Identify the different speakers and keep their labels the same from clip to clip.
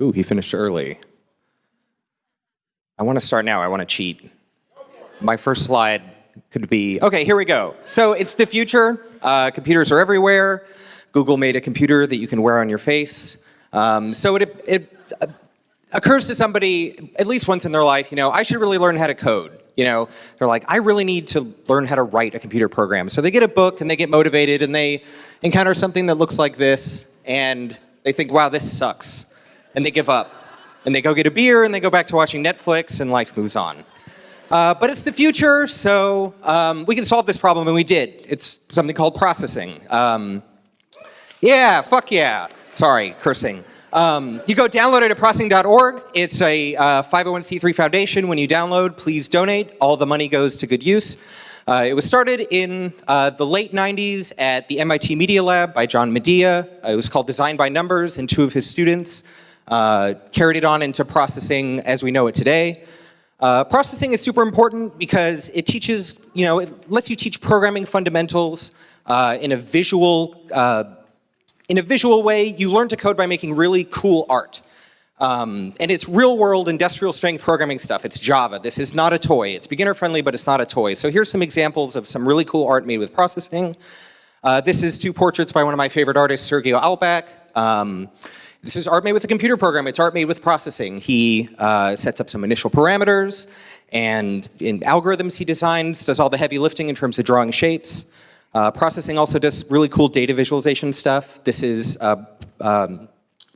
Speaker 1: Ooh, he finished early. I want to start now. I want to cheat. My first slide could be, okay, here we go. So it's the future. Uh, computers are everywhere. Google made a computer that you can wear on your face. Um, so it, it uh, occurs to somebody at least once in their life, you know, I should really learn how to code. You know, they're like, I really need to learn how to write a computer program. So they get a book and they get motivated and they encounter something that looks like this and they think, wow, this sucks. And they give up. And they go get a beer and they go back to watching Netflix and life moves on. Uh, but it's the future, so um, we can solve this problem, and we did. It's something called processing. Um, yeah, fuck yeah. Sorry, cursing. Um, you go download it at processing.org. It's a uh, 501c3 foundation. When you download, please donate. All the money goes to good use. Uh, it was started in uh, the late 90s at the MIT Media Lab by John Maeda. it was called Design by Numbers, and two of his students uh, carried it on into processing as we know it today. Uh, processing is super important because it teaches, you know, it lets you teach programming fundamentals uh, in a visual, uh, in a visual way. You learn to code by making really cool art. Um, and it's real world industrial strength programming stuff. It's Java. This is not a toy. It's beginner friendly, but it's not a toy. So here's some examples of some really cool art made with processing. Uh, this is two portraits by one of my favorite artists, Sergio Albiac. Um, this is art made with a computer program. It's art made with processing. He uh, sets up some initial parameters, and in algorithms he designs, does all the heavy lifting in terms of drawing shapes. Uh, processing also does really cool data visualization stuff. This is a um,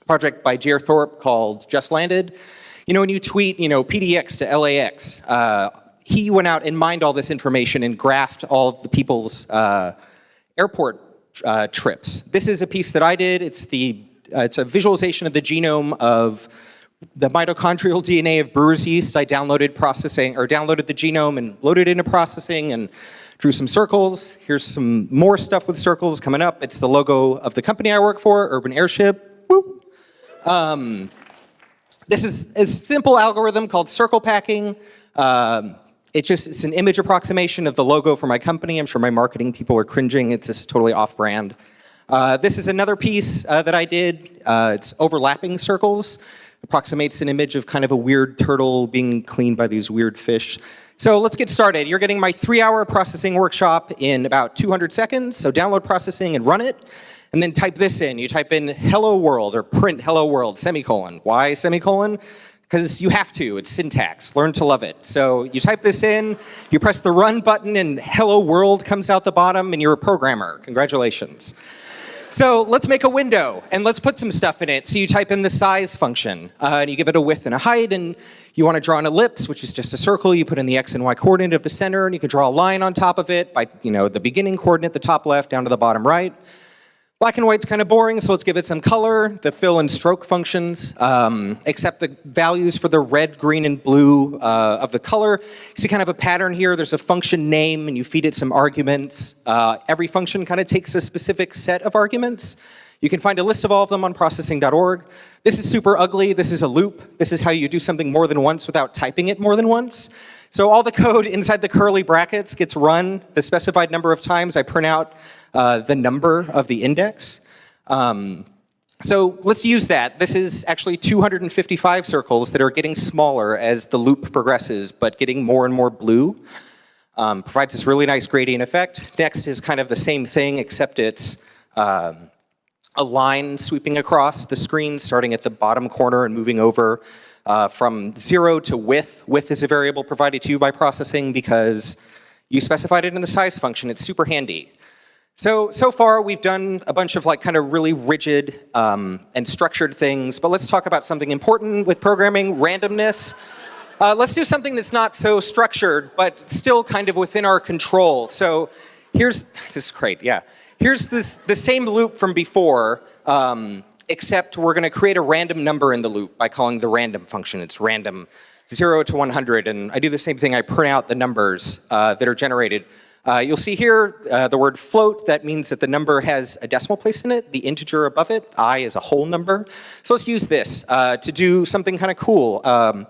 Speaker 1: project by Jer Thorp called Just Landed. You know, when you tweet, you know, PDX to LAX, uh, he went out and mined all this information and graphed all of the people's uh, airport uh, trips. This is a piece that I did. It's the it's a visualization of the genome of the mitochondrial DNA of brewer's yeast. I downloaded processing, or downloaded the genome and loaded into processing and drew some circles. Here's some more stuff with circles coming up. It's the logo of the company I work for, Urban Airship. Um, this is a simple algorithm called circle packing. Um, it just, it's an image approximation of the logo for my company. I'm sure my marketing people are cringing. It's just totally off-brand. Uh, this is another piece uh, that I did. Uh, it's overlapping circles. Approximates an image of kind of a weird turtle being cleaned by these weird fish. So let's get started. You're getting my three-hour processing workshop in about 200 seconds. So download processing and run it. And then type this in. You type in hello world or print hello world, semicolon. Why semicolon? Because you have to. It's syntax. Learn to love it. So you type this in, you press the run button, and hello world comes out the bottom, and you're a programmer. Congratulations. So let's make a window and let's put some stuff in it. So you type in the size function uh, and you give it a width and a height and you want to draw an ellipse, which is just a circle. You put in the x and y coordinate of the center and you can draw a line on top of it by you know the beginning coordinate, the top left down to the bottom right. Black and white's kind of boring, so let's give it some color. The fill and stroke functions um, accept the values for the red, green, and blue uh, of the color. You see kind of a pattern here. There's a function name, and you feed it some arguments. Uh, every function kind of takes a specific set of arguments. You can find a list of all of them on processing.org. This is super ugly. This is a loop. This is how you do something more than once without typing it more than once. So all the code inside the curly brackets gets run the specified number of times. I print out uh, the number of the index. Um, so let's use that. This is actually 255 circles that are getting smaller as the loop progresses, but getting more and more blue. Um, provides this really nice gradient effect. Next is kind of the same thing, except it's um, a line sweeping across the screen, starting at the bottom corner and moving over uh, from zero to width. Width is a variable provided to you by processing because you specified it in the size function. It's super handy. So, so far we've done a bunch of like kind of really rigid um, and structured things, but let's talk about something important with programming, randomness. Uh, let's do something that's not so structured, but still kind of within our control. So here's, this is great, yeah. Here's this, the same loop from before, um, except we're gonna create a random number in the loop by calling the random function. It's random, zero to 100, and I do the same thing, I print out the numbers uh, that are generated. Uh, you'll see here uh, the word float. That means that the number has a decimal place in it. The integer above it, i, is a whole number. So let's use this uh, to do something kind of cool. Um,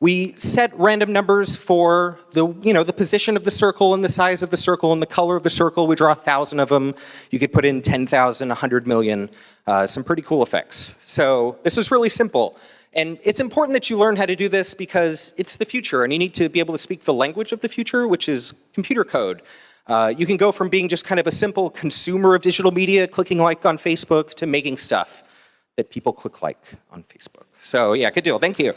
Speaker 1: We set random numbers for the, you know, the position of the circle and the size of the circle and the color of the circle. We draw a thousand of them. You could put in 10,000, 100 million, uh, some pretty cool effects. So this is really simple. And it's important that you learn how to do this because it's the future and you need to be able to speak the language of the future, which is computer code. Uh, you can go from being just kind of a simple consumer of digital media, clicking like on Facebook, to making stuff that people click like on Facebook. So yeah, good deal. Thank you.